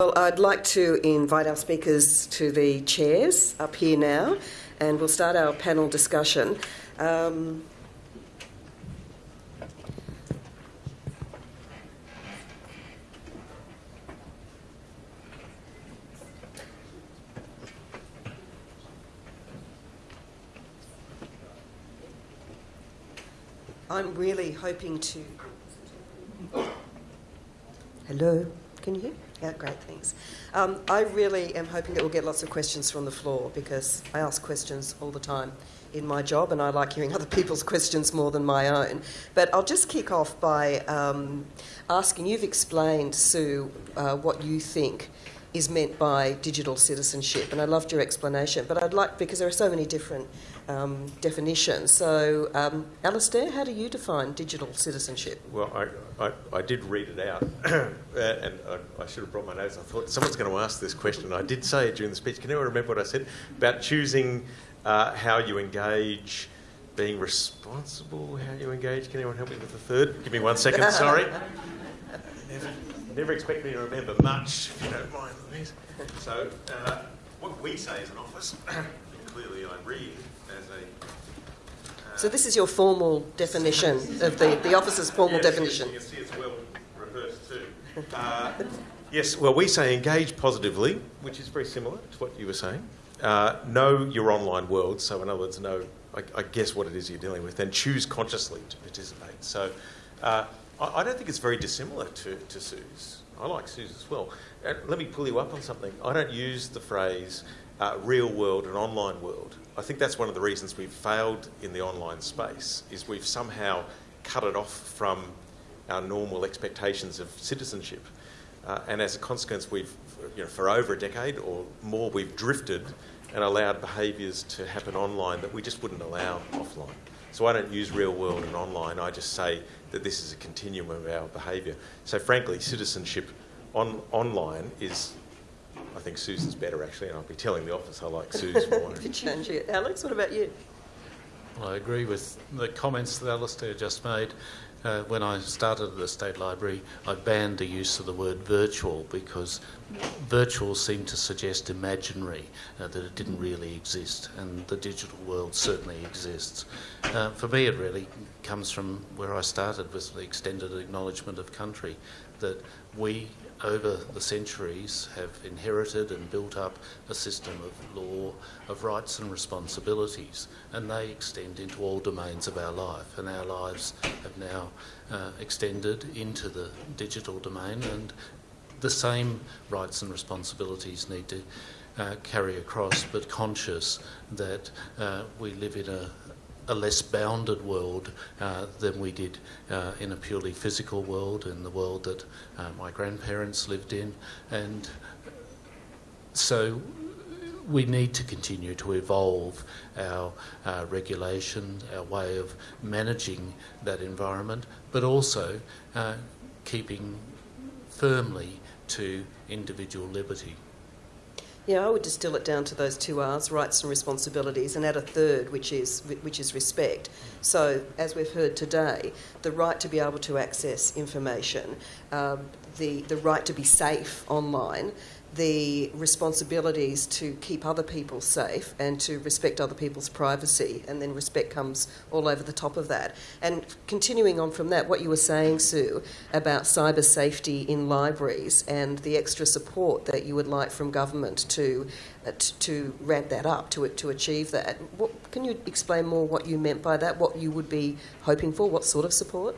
Well, I'd like to invite our speakers to the chairs up here now, and we'll start our panel discussion. Um, I'm really hoping to. Hello, can you hear? Yeah, great, thanks. Um, I really am hoping that we'll get lots of questions from the floor because I ask questions all the time in my job and I like hearing other people's questions more than my own. But I'll just kick off by um, asking you've explained, Sue, uh, what you think is meant by digital citizenship, and I loved your explanation. But I'd like, because there are so many different um, definitions. So, um, Alastair, how do you define digital citizenship? Well, I, I, I did read it out, and I, I, should have brought my notes. I thought someone's going to ask this question. I did say it during the speech. Can anyone remember what I said about choosing uh, how you engage? Being responsible, how you engage. Can anyone help me with the third? Give me one second, sorry. Never, never expect me to remember much, if you don't mind, Louise. So, uh, what we say as an office, clearly I read. Uh, so, this is your formal definition of the, the office's formal yes, definition. You can see it's well rehearsed too. Uh, yes, well, we say engage positively, which is very similar to what you were saying. Uh, know your online world, so in other words, know, I, I, guess, what it is you're dealing with, and choose consciously to participate. So, uh, I, I don't think it's very dissimilar to, to Sue's. I like Sue's as well. And let me pull you up on something. I don't use the phrase uh, real world and online world. I think that's one of the reasons we've failed in the online space is we've somehow cut it off from our normal expectations of citizenship. Uh, and as a consequence, we've, you know, for over a decade or more, we've drifted and allowed behaviours to happen online that we just wouldn't allow offline. So I don't use real world and online. I just say that this is a continuum of our behaviour. So frankly, citizenship on online is, I think Susan's better actually, and I'll be telling the office I like Susan more. change it. Alex, what about you? Well, I agree with the comments that Alistair just made. Uh, when I started at the State Library, I banned the use of the word virtual because virtual seemed to suggest imaginary, uh, that it didn't really exist, and the digital world certainly exists. Uh, for me, it really comes from where I started with the extended acknowledgement of country, that we over the centuries have inherited and built up a system of law, of rights and responsibilities, and they extend into all domains of our life. And our lives have now uh, extended into the digital domain, and the same rights and responsibilities need to uh, carry across, but conscious that uh, we live in a, a less bounded world uh, than we did uh, in a purely physical world, in the world that uh, my grandparents lived in. And so we need to continue to evolve our uh, regulation, our way of managing that environment, but also uh, keeping firmly to individual liberty. Yeah, I would distill it down to those two R's: rights and responsibilities, and add a third, which is which is respect. So, as we've heard today, the right to be able to access information, um, the the right to be safe online, the responsibilities to keep other people safe and to respect other people's privacy, and then respect comes all over the top of that. And continuing on from that, what you were saying, Sue, about cyber safety in libraries and the extra support that you would like from government to uh, to ramp that up to to achieve that. What, can you explain more what you meant by that? What you would be hoping for? What sort of support?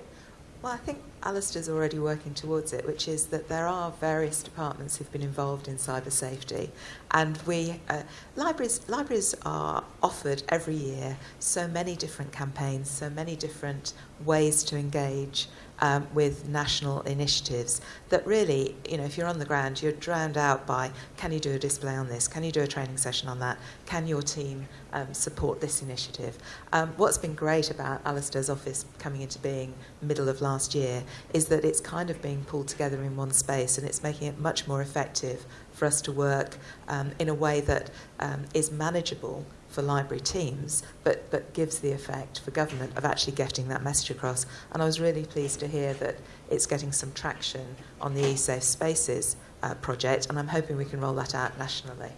Well, I think Alastair's already working towards it, which is that there are various departments who've been involved in cyber safety, and we uh, libraries libraries are offered every year so many different campaigns, so many different ways to engage um, with national initiatives that really, you know, if you're on the ground, you're drowned out by can you do a display on this? Can you do a training session on that? Can your team um, support this initiative? Um, what's been great about Alastair's office coming into being middle of last year is that it's kind of being pulled together in one space and it's making it much more effective for us to work um, in a way that um, is manageable for library teams, but, but gives the effect for government of actually getting that message across. And I was really pleased to hear that it's getting some traction on the eSafe spaces uh, project, and I'm hoping we can roll that out nationally.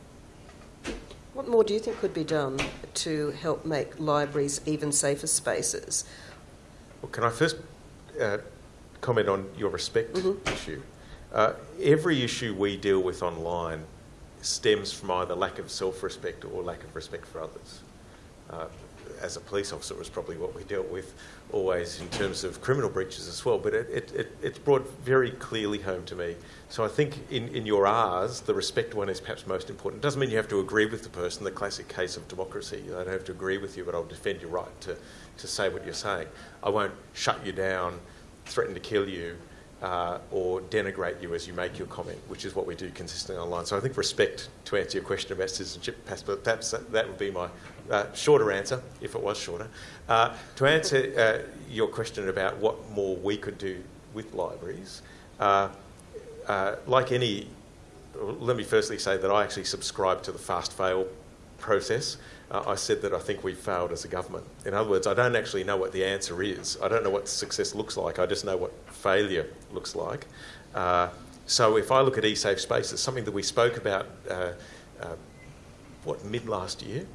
What more do you think could be done to help make libraries even safer spaces? Well, can I first uh, comment on your respect Mhm. issue? Uh, every issue we deal with online stems from either lack of self-respect or lack of respect for others. Uh, as a police officer, was probably what we dealt with always in terms of criminal breaches as well, but it, it, it, it's brought very clearly home to me. So I think in, in your R's, the respect one is perhaps most important. It doesn't mean you have to agree with the person, the classic case of democracy. I don't have to agree with you, but I'll defend your right to, to say what you're saying. I won't shut you down, threaten to kill you, uh, or denigrate you as you make your comment, which is what we do consistently online. So I think respect, to answer your question about citizenship, perhaps, that would be my uh, shorter answer, if it was shorter. Uh, to answer uh, your question about what more we could do with libraries, uh, uh, like any, let me firstly say that I actually subscribe to the fast fail process. Uh, I said that I think we failed as a government. In other words, I don't actually know what the answer is. I don't know what success looks like. I just know what failure looks like. Uh, so if I look at eSafe Space, it's something that we spoke about, uh, uh, what, mid last year,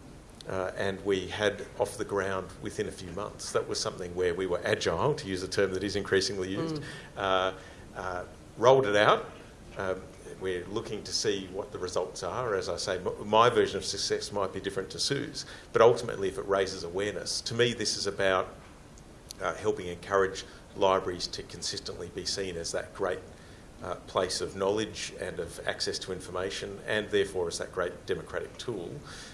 uh, and we had off the ground within a few months. That was something where we were agile, to use a term that is increasingly used, uh, uh, rolled it out. Um, we're looking to see what the results are. As I say, my version of success might be different to Sue's, but ultimately, if it raises awareness, to me, this is about uh, helping encourage libraries to consistently be seen as that great uh, place of knowledge and of access to information, and therefore as that great democratic tool.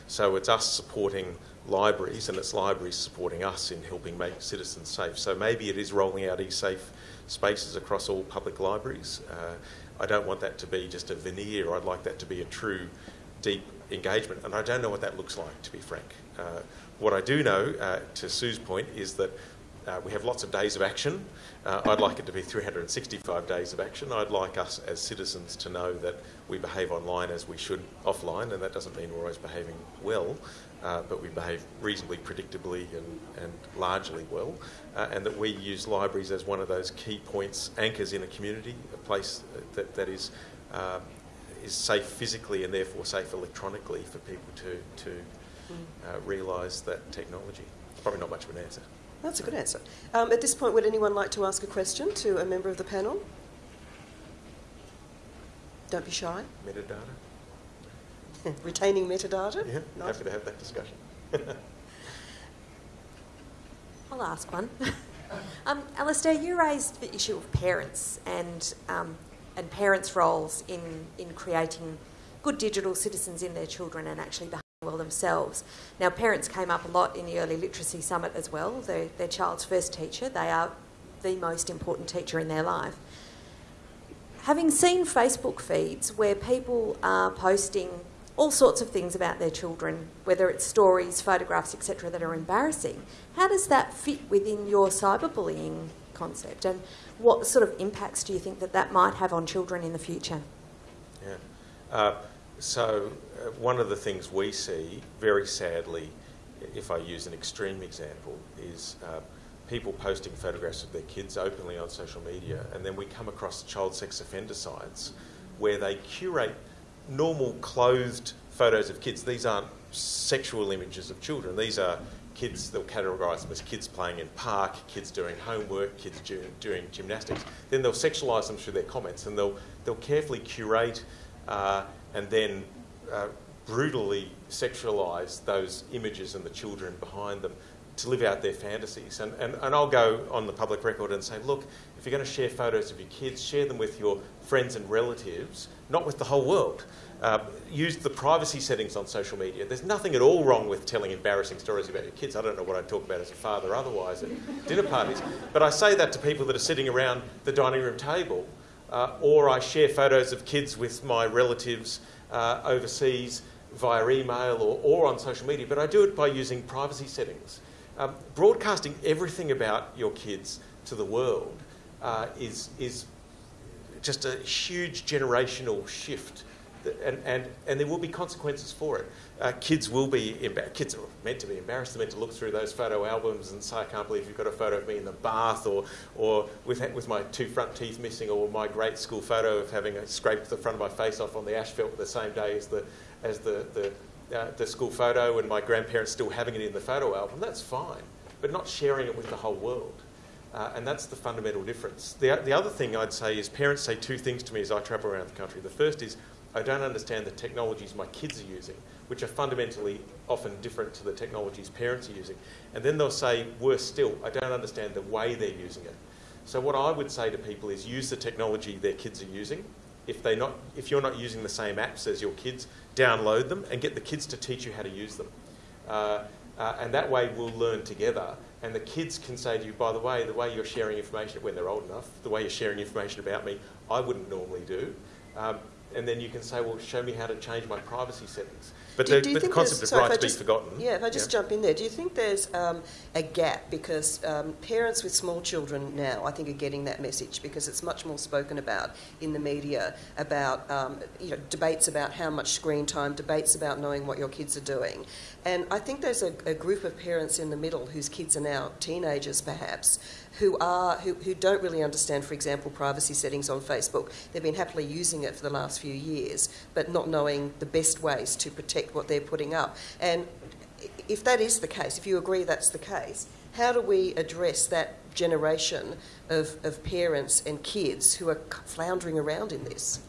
So it's us supporting libraries, and it's libraries supporting us in helping make citizens safe. So maybe it is rolling out e-safe spaces across all public libraries. Uh, I don't want that to be just a veneer. I'd like that to be a true, deep engagement, and I don't know what that looks like, to be frank. Uh, what I do know, uh, to Sue's point, is that uh, we have lots of days of action. Uh, I'd like it to be 365 days of action. I'd like us as citizens to know that we behave online as we should offline, and that doesn't mean we're always behaving well, uh, but we behave reasonably predictably and, and largely well, uh, and that we use libraries as one of those key points, anchors in a community, a place that, that is, um, is safe physically and therefore safe electronically for people to, to uh, realise that technology. It's probably not much of an answer. That's a good answer. Um, at this point, would anyone like to ask a question to a member of the panel? Don't be shy. Metadata? Retaining metadata? Yeah, Nice. happy to have that discussion. I'll ask one. um, Alastair, you raised the issue of parents and um, and parents' roles in in creating good digital citizens in their children and actually behaving well themselves. Now, parents came up a lot in the Early Literacy Summit as well. They're their child's first teacher. They are the most important teacher in their life. Having seen Facebook feeds where people are posting all sorts of things about their children, whether it's stories, photographs, etc., that are embarrassing. How does that fit within your cyberbullying concept, and what sort of impacts do you think that that might have on children in the future? Yeah. Uh, so, uh, one of the things we see, very sadly, if I use an extreme example, is uh, people posting photographs of their kids openly on social media, and then we come across child sex offender sites where they curate normal clothed photos of kids. These aren't sexual images of children. These are kids, they'll categorise them as kids playing in park, kids doing homework, kids doing, doing gymnastics. Then they'll sexualise them through their comments and they'll, they'll carefully curate uh, and then uh, brutally sexualise those images and the children behind them to live out their fantasies. And, and, and I'll go on the public record and say, look, if you're going to share photos of your kids, share them with your friends and relatives, not with the whole world. Uh, use the privacy settings on social media. There's nothing at all wrong with telling embarrassing stories about your kids. I don't know what I'd talk about as a father otherwise at dinner parties. But I say that to people that are sitting around the dining room table, uh, or I share photos of kids with my relatives uh, overseas via email or, or on social media. But I do it by using privacy settings. Um, broadcasting everything about your kids to the world uh, is, is just a huge generational shift and, and, and there will be consequences for it. Uh, kids will be kids are meant to be embarrassed. They're meant to look through those photo albums and say, "I can't believe you've got a photo of me in the bath," or, or with with my two front teeth missing, or my great school photo of having scraped the front of my face off on the asphalt the same day as the as the the, uh, the school photo, and my grandparents still having it in the photo album. That's fine, but not sharing it with the whole world. Uh, and that's the fundamental difference. The, the other thing I'd say is parents say two things to me as I travel around the country. The first is, I don't understand the technologies my kids are using, which are fundamentally often different to the technologies parents are using. And then they'll say, worse still, I don't understand the way they're using it. So what I would say to people is use the technology their kids are using. If, they not, if you're not using the same apps as your kids, download them and get the kids to teach you how to use them. Uh, uh, and that way we'll learn together. And the kids can say to you, by the way, the way you're sharing information when they're old enough, the way you're sharing information about me, I wouldn't normally do. Um, and then you can say, well, show me how to change my privacy settings. But Do- the, do but the concept of sorry, if right be just- forgotten. Yeah, if I just yeah. jump in there, do you think there's um, a gap because um, parents with small children now, I think, are getting that message because it's much more spoken about in the media about um, you know debates about how much screen time, debates about knowing what your kids are doing, and I think there's a, a group of parents in the middle whose kids are now teenagers, perhaps, who are who, who don't really understand, for example, privacy settings on Facebook. They've been happily using it for the last few years, but not knowing the best ways to protect what they're putting up. And if that is the case, if you agree that's the case, how do we address that generation of, of parents and kids who are floundering around in this?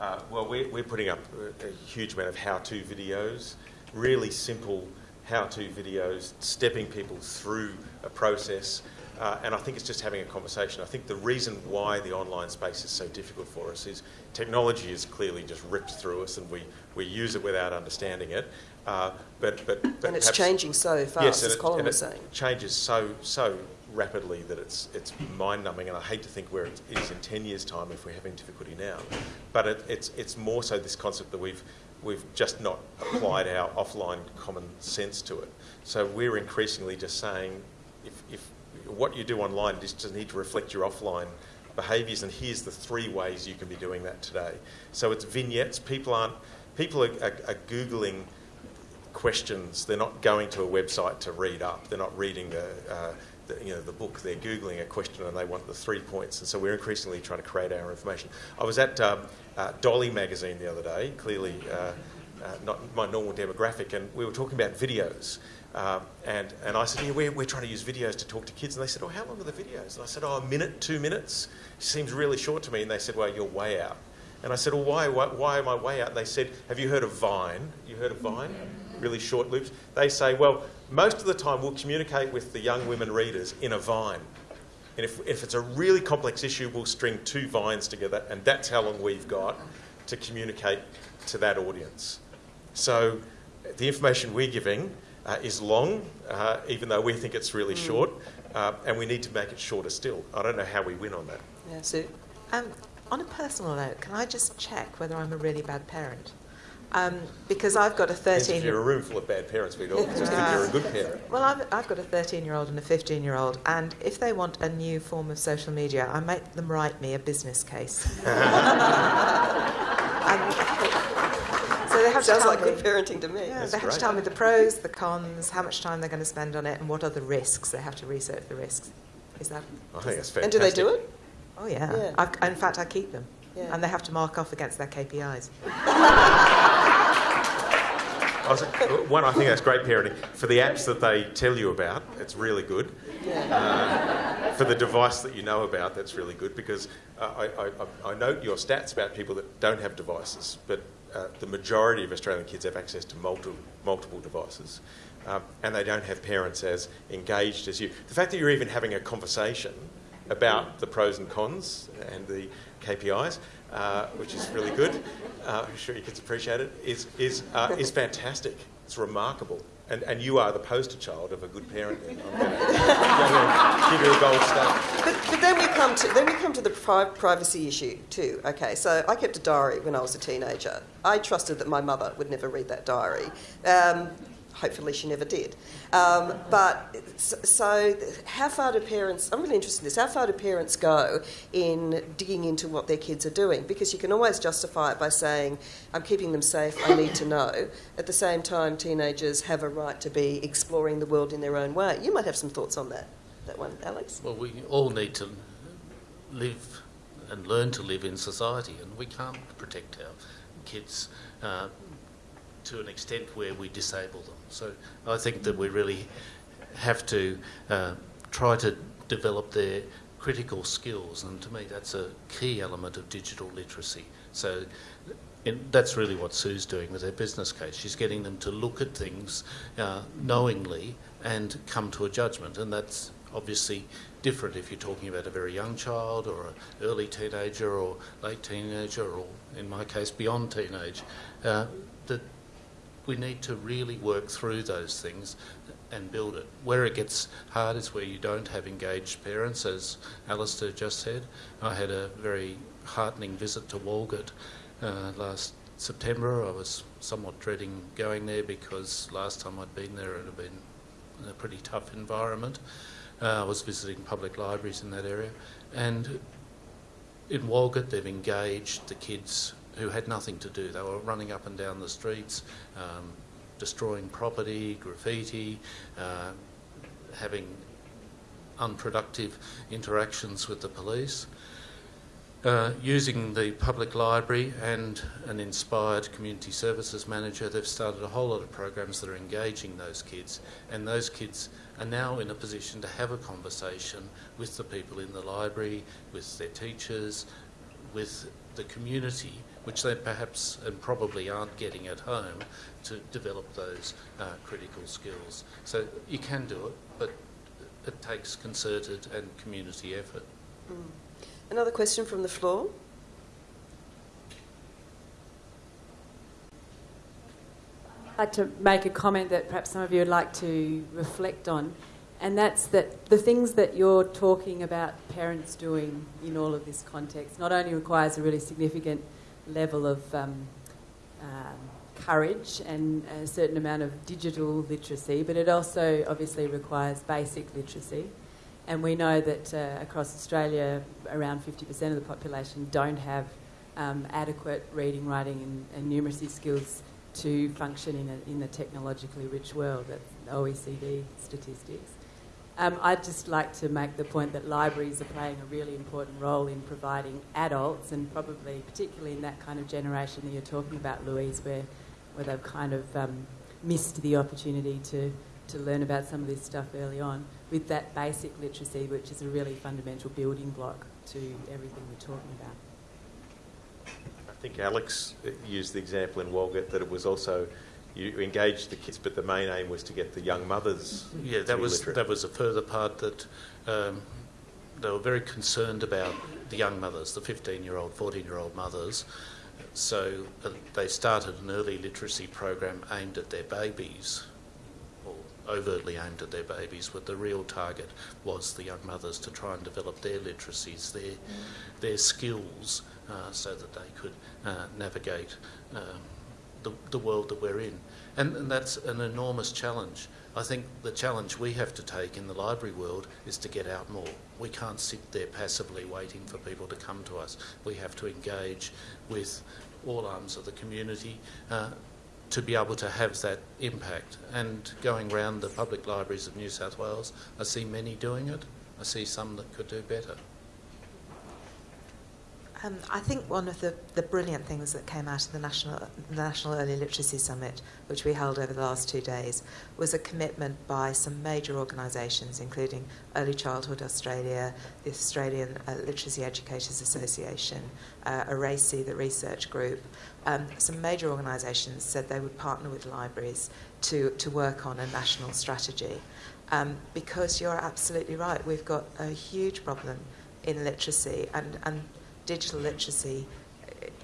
Uh, well, we're, we're putting up a, a huge amount of how-to videos, really simple how-to videos, stepping people through a process. Uh, and I think it's just having a conversation. I think the reason why the online space is so difficult for us is technology is clearly just ripped through us and we, we use it without understanding it. Uh, but, but, but and it's perhaps- changing so fast, yes, as it, Colin was it saying. changes so so rapidly that it's it's mind-numbing, and I hate to think where it is in ten years' time if we're having difficulty now. But it, it's it's more so this concept that we've we've just not applied our offline common sense to it. So we're increasingly just saying, if, if what you do online just need to reflect your offline behaviours, and here's the three ways you can be doing that today. So it's vignettes. People aren't people are, are, are googling questions. They're not going to a website to read up. They're not reading the, uh, the, you know, the book. They're googling a question and they want the three points. And so we're increasingly trying to create our information. I was at um, uh, Dolly magazine the other day. Clearly, uh, uh, not my normal demographic, and we were talking about videos. Um, and, and I said, yeah, we're, we're trying to use videos to talk to kids. And they said, oh, how long are the videos? And I said, oh, a minute, two minutes. Seems really short to me. And they said, well, you're way out. And I said, well, why, why, why am I way out? And they said, have you heard of Vine? You heard of Vine? Really short loops. They say, well, most of the time we'll communicate with the young women readers in a Vine. And if, if it's a really complex issue, we'll string two vines together, and that's how long we've got to communicate to that audience. So the information we're giving uh, is long, uh, even though we think it's really short, uh, and we need to make it shorter still. I don't know how we win on that. Yeah, Sue? Um, on a personal note, can I just check whether I'm a really bad parent? Um, because I've got a 13 if you're a room full of bad parents, we'd all just think you're a good parent. Well, I've, I've got a 13 year old and a 15 year old, and if they want a new form of social media, I make them write me a business case. And- so they have to Sounds tell like me, good parenting to me. yeah, That's they have to tell me the pros, the cons, how much time they're going to spend on it, and what are the risks. They have to research the risks. Is that? I think that's fantastic. And do they do it? Oh yeah. Yeah. I've, in fact, I keep them, Yeah. and they have to mark off against their KPIs. I was, one, I think that's great parenting. For the apps that they tell you about, it's really good. Uh, for the device that you know about, that's really good because uh, I, I, I note your stats about people that don't have devices, but uh, the majority of Australian kids have access to multiple, multiple devices. Um, and they don't have parents as engaged as you. The fact that you're even having a conversation about the pros and cons and the KPIs, uh, which is really good. Uh, I'm sure your kids appreciate it. Is is uh, is fantastic. It's remarkable. And and you are the poster child of a good parenting. I'm going to give you a gold star. But, but then we come to then we come to the pri- privacy issue too. Okay, so I kept a diary when I was a teenager. I trusted that my mother would never read that diary. Um, hopefully she never did. Um, but so, how far do parents? I'm really interested in this. How far do parents go in digging into what their kids are doing? Because you can always justify it by saying, "I'm keeping them safe. I need to know." At the same time, teenagers have a right to be exploring the world in their own way. You might have some thoughts on that. That one, Alex. Well, we all need to live and learn to live in society, and we can't protect our kids uh, to an extent where we disable them. So I think that we really have to uh, try to develop their critical skills, and to me, that's a key element of digital literacy. So that's really what Sue's doing with her business case. She's getting them to look at things uh, knowingly and come to a judgment, and that's obviously different if you're talking about a very young child or an early teenager or late teenager or, in my case, beyond teenage. Uh, that we need to really work through those things and build it. Where it gets hard is where you don't have engaged parents, as Alistair just said. I had a very heartening visit to Walgett uh, last September. I was somewhat dreading going there because last time I'd been there it had been a pretty tough environment. Uh, I was visiting public libraries in that area, and in Walgett they've engaged the kids who had nothing to do. They were running up and down the streets, um, destroying property, graffiti, uh, having unproductive interactions with the police. Uh, using the public library and an inspired community services manager, they've started a whole lot of programs that are engaging those kids, and those kids are now in a position to have a conversation with the people in the library, with their teachers, with the community, which they perhaps and probably aren't getting at home, to develop those uh, critical skills. So you can do it, but it takes concerted and community effort. Mm. Another question from the floor. I'd like to make a comment that perhaps some of you would like to reflect on, and that's that the things that you're talking about parents doing in all of this context not only requires a really significant level of um, um, courage and a certain amount of digital literacy, but it also obviously requires basic literacy. And we know that uh, across Australia, around 50% of the population don't have um, adequate reading, writing, and, and, numeracy skills to function in, a, in the technologically rich world. That's OECD statistics. Um, I'd just like to make the point that libraries are playing a really important role in providing adults, and probably particularly in that kind of generation that you're talking about, Louise, where, where they've kind of um, missed the opportunity to, to learn about some of this stuff early on, with that basic literacy, which is a really fundamental building block to everything we're talking about. I think Alex used the example in Walgett that it was also you engaged the kids, but the main aim was to get the young mothers. Yeah, that was literate. that was a further part that um, they were very concerned about the young mothers, the 15-year-old, 14-year-old mothers. So uh, they started an early literacy program aimed at their babies, or overtly aimed at their babies, but the real target was the young mothers to try and develop their literacies, their their skills, uh, so that they could uh, navigate. Um, the, the world that we're in. And, and that's an enormous challenge. I think the challenge we have to take in the library world is to get out more. We can't sit there passively waiting for people to come to us. We have to engage with all arms of the community uh, to be able to have that impact. And going around the public libraries of New South Wales, I see many doing it. I see some that could do better. Um, I think one of the, the brilliant things that came out of the National, the National Early Literacy Summit, which we held over the last two days, was a commitment by some major organisations, including Early Childhood Australia, the Australian uh, Literacy Educators Association, uh, ARACY, the research group. Um, some major organisations said they would partner with libraries to, to work on a national strategy. Um, because you're absolutely right, we've got a huge problem in literacy and, and digital literacy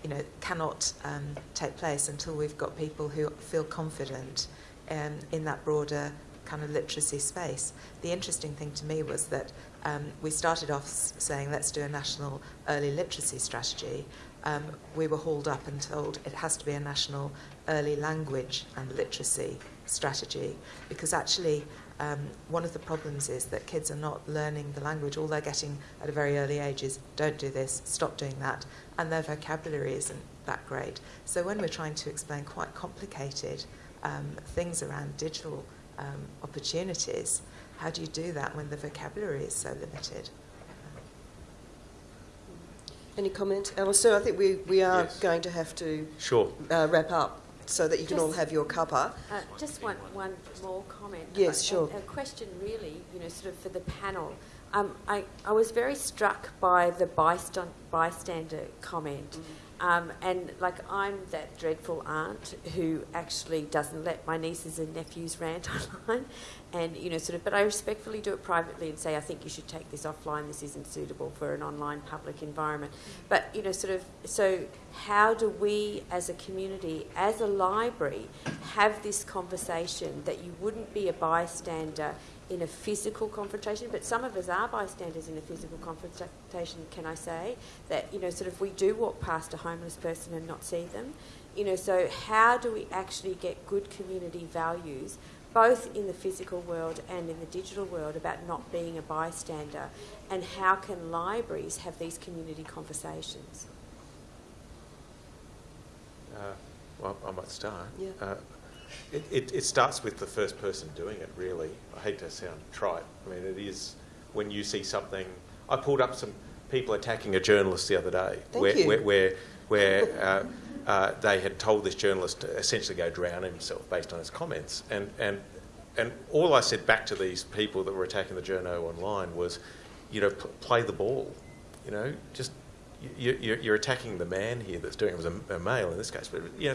you know, cannot um, take place until we've got people who feel confident um, in that broader kind of literacy space. The interesting thing to me was that um, we started off saying let's do a national early literacy strategy. Um, we were hauled up and told it has to be a national early language and literacy strategy because actually um, one of the problems is that kids are not learning the language. All they're getting at a very early age is don't do this, stop doing that, and their vocabulary isn't that great. So when we're trying to explain quite complicated um, things around digital um, opportunities, how do you do that when the vocabulary is so limited? Any comment, Alastair? I think we, we are Yes. going to have to Sure. uh, wrap up so that you can all have your cuppa. Uh, just one, one more comment. Yes, A- sure. A, question, really, you know, sort of for the panel. Um, I, I was very struck by the bystand, bystander comment. Um, and like, I'm that dreadful aunt who actually doesn't let my nieces and nephews rant online. And, you know, sort of, but I respectfully do it privately and say, I think you should take this offline. This isn't suitable for an online public environment. But, you know, sort of, so how do we as a community, as a library, have this conversation that you wouldn't be a bystander in a physical confrontation, but some of us are bystanders in a physical confrontation, can I say? That, you know, sort of we do walk past a homeless person and not see them. You know, so how do we actually get good community values, both in the physical world and in the digital world, about not being a bystander? And how can libraries have these community conversations? Uh, well, I might start. Yeah. Uh, it, it, it starts with the first person doing it, really. I hate to sound trite. I mean, it is when you see something. I pulled up some people attacking a journalist the other day where, where, where, where uh, uh, they had told this journalist to essentially go drown himself based on his comments. And, and, and all I said back to these people that were attacking the journo online was, you know, p- play the ball. You know, just you, you, you're attacking the man here that's doing it. It was a, a male in this case, but you know,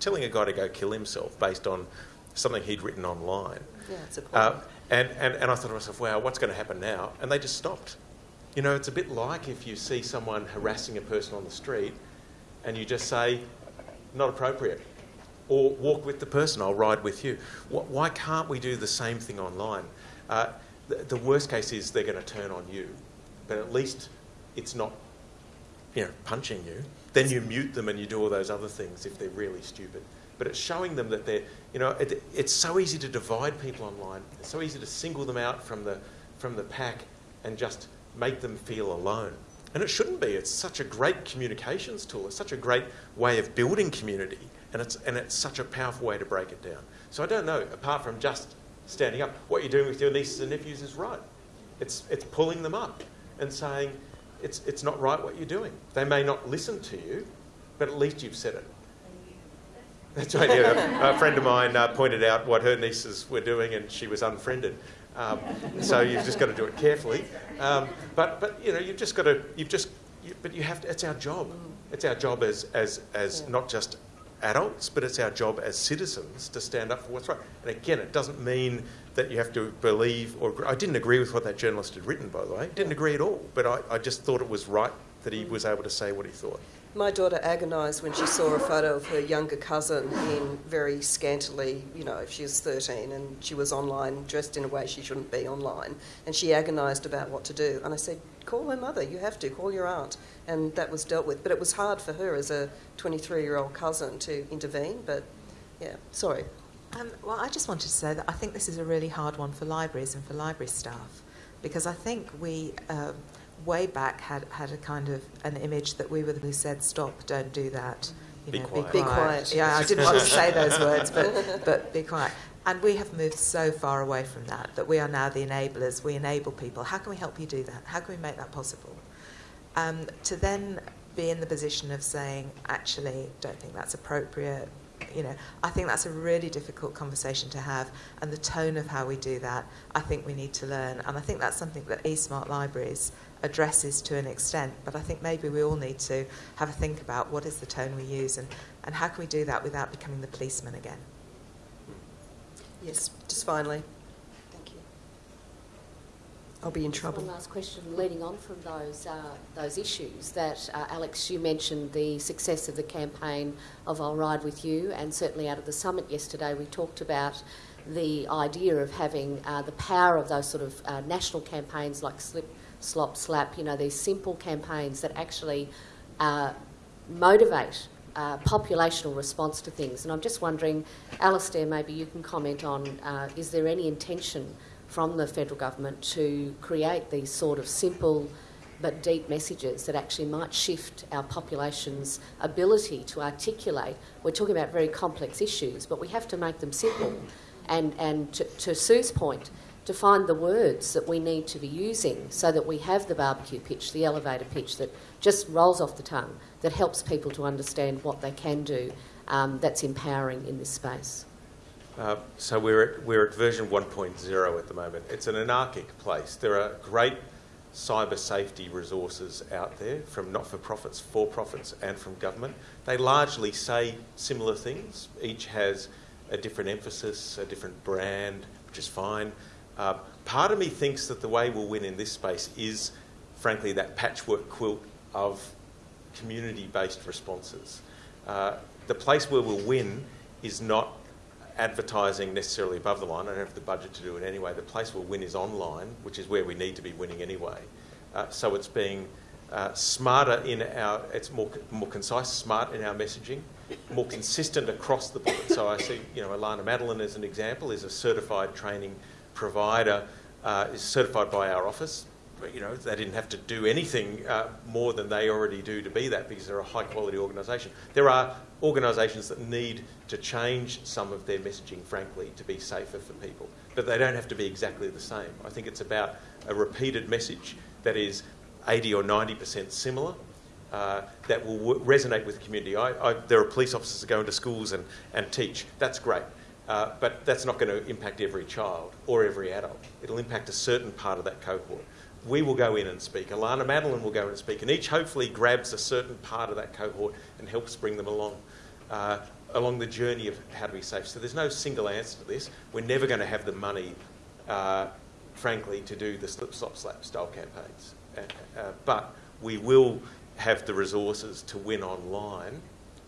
telling a guy to go kill himself based on something he'd written online. Yeah, it's a. Uh, and, and, and I thought to myself, wow, what's going to happen now? And they just stopped. You know, it's a bit like if you see someone harassing a person on the street and you just say, not appropriate. Or walk with the person, I'll ride with you. Why can't we do the same thing online? Uh, the, the worst case is they're going to turn on you, but at least it's not you know, punching you. Then you mute them and you do all those other things if they're really stupid. But it's showing them that they're, you know, it, it's so easy to divide people online. It's so easy to single them out from the, from the pack and just make them feel alone. And it shouldn't be. It's such a great communications tool. It's such a great way of building community. And it's, and it's such a powerful way to break it down. So I don't know, apart from just standing up, what you're doing with your nieces and nephews is right. It's, it's pulling them up and saying, it's, it's not right what you're doing. They may not listen to you, but at least you've said it. That's right. Yeah. A friend of mine uh, pointed out what her nieces were doing, and she was unfriended. Um, so you've just got to do it carefully. Um, but but you know you've just got to you've just you, but you have to. It's our job. It's our job as as as Yeah. not just adults, but it's our job as citizens to stand up for what's right. And again, it doesn't mean that you have to believe or agree. I didn't agree with what that journalist had written, by the way. Didn't agree at all. But I, I just thought it was right that he was able to say what he thought. My daughter agonised when she saw a photo of her younger cousin in very scantily, you know, if she was 13 and she was online dressed in a way she shouldn't be online. And she agonised about what to do. And I said, call her mother, you have to, call your aunt. And that was dealt with. But it was hard for her as a 23 year old cousin to intervene. But yeah, sorry. Um, well, I just wanted to say that I think this is a really hard one for libraries and for library staff because I think we um, way back had, had a kind of an image that we were the who said stop, don't do that. You Be know, quiet. Be quiet. Yeah, I didn't want to say those words, but but be quiet. And we have moved so far away from that that we are now the enablers. We enable people. How can we help you do that? How can we make that possible? Um, to then be in the position of saying, actually, don't think that's appropriate. You know, I think that's a really difficult conversation to have, and the tone of how we do that, I think we need to learn. And I think that's something that eSmart Libraries addresses to an extent. But I think maybe we all need to have a think about what is the tone we use, and, and how can we do that without becoming the policeman again. Yes, just finally. Thank you. I'll be in Just trouble. One last question, leading on from those uh, those issues that uh, Alex, you mentioned the success of the campaign of "I'll Ride with You," and certainly out of the summit yesterday, we talked about the idea of having uh, the power of those sort of uh, national campaigns like Slip, Slop, Slap. You know, these simple campaigns that actually uh, motivate uh, populational response to things. And I'm just wondering, Alastair, maybe you can comment on uh, is there any intention from the federal government to create these sort of simple but deep messages that actually might shift our population's ability to articulate? We're talking about very complex issues, but we have to make them simple. And, and to, to Sue's point, to find the words that we need to be using so that we have the barbecue pitch, the elevator pitch that just rolls off the tongue, that helps people to understand what they can do, um, that's empowering in this space. Uh, so we're at, we're at version 1.0 at the moment. It's an anarchic place. There are great cyber safety resources out there from not for profits, for profits, and from government. They largely say similar things. Each has a different emphasis, a different brand, which is fine. Uh, part of me thinks that the way we'll win in this space is, frankly, that patchwork quilt of community based responses. Uh, the place where we'll win is not advertising necessarily above the line. I don't have the budget to do it anyway. The place we'll win is online, which is where we need to be winning anyway. Uh, so it's being uh, smarter in our, it's more, more concise, smart in our messaging, more consistent across the board. So I see, you know, Alannah Madeline as an example is a certified training provider, uh, is certified by our office. But, you know, they didn't have to do anything uh, more than they already do to be that because they're a high quality organisation. There are organisations that need to change some of their messaging, frankly, to be safer for people, but they don't have to be exactly the same. I think it's about a repeated message that is 80 or 90% similar. Uh, that will resonate with the community. I, I, there are police officers that go into schools and, and teach. That's great. Uh, but that's not going to impact every child or every adult. It'll impact a certain part of that cohort. We will go in and speak. Alannah Madeline will go in and speak, and each hopefully grabs a certain part of that cohort and helps bring them along. Uh, along the journey of how to be safe. So there's no single answer to this. We're never going to have the money, uh, frankly, to do the slip, slop, slap style campaigns. Uh, but we will have the resources to win online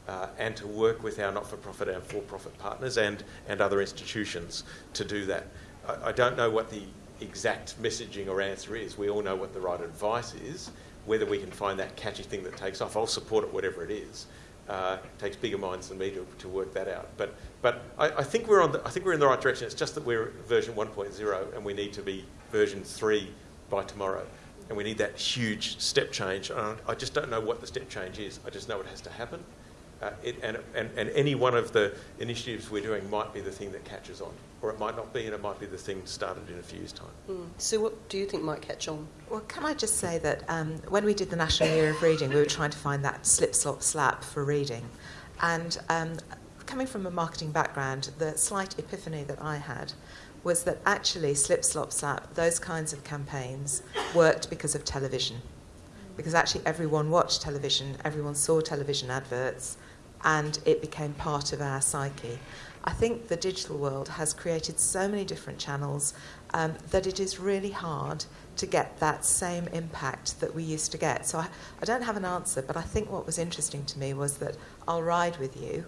uh, and to work with our not-for-profit and for-profit partners and, and other institutions to do that. I, I don't know what the exact messaging or answer is. We all know what the right advice is. Whether we can find that catchy thing that takes off, I'll support it, whatever it is. Uh, it takes bigger minds than me to, to work that out. But, but I, I, think we're on the, I think we're in the right direction. It's just that we're version 1.0 and we need to be version 3 by tomorrow. And we need that huge step change. I just don't know what the step change is. I just know it has to happen. Uh, it, and, and, and, any one of the initiatives we're doing might be the thing that catches on, or it might not be, and it might be the thing started in a few years' time. Mm. So, what do you think might catch on? Well, can I just say that um, when we did the National Year of Reading, we were trying to find that slip, slop, slap for reading. And um, coming from a marketing background, the slight epiphany that I had was that actually slip, slop, slap, those kinds of campaigns worked because of television. Because actually everyone watched television, everyone saw television adverts, and it became part of our psyche. I think the digital world has created so many different channels um, that it is really hard to get that same impact that we used to get. So I, I don't have an answer, but I think what was interesting to me was that I'll Ride With You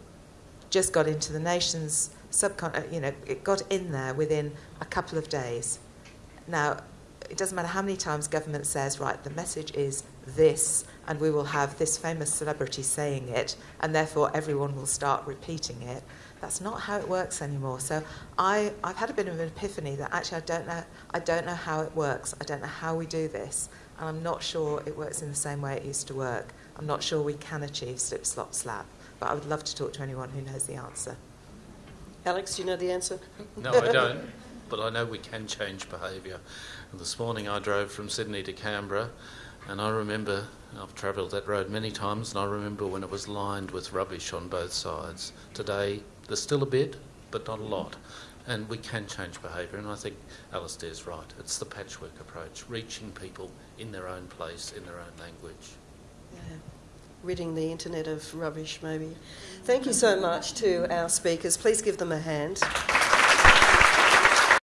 just got into the nation's subcon, uh, you know, it got in there within a couple of days. Now, it doesn't matter how many times government says, right, the message is this, and we will have this famous celebrity saying it, and therefore everyone will start repeating it. That's not how it works anymore. So I, I've had a bit of an epiphany that actually I don't know I don't know how it works. I don't know how we do this, and I'm not sure it works in the same way it used to work. I'm not sure we can achieve slip slop slap, but I would love to talk to anyone who knows the answer. Alex, do you know the answer? No, I don't. but I know we can change behaviour. This morning I drove from Sydney to Canberra, and I remember I've travelled that road many times, and I remember when it was lined with rubbish on both sides. Today there's still a bit, but not a lot. And we can change behaviour, and I think Alastair's right. It's the patchwork approach, reaching people in their own place, in their own language. Yeah. Ridding the internet of rubbish, maybe. Thank you so much to our speakers. Please give them a hand.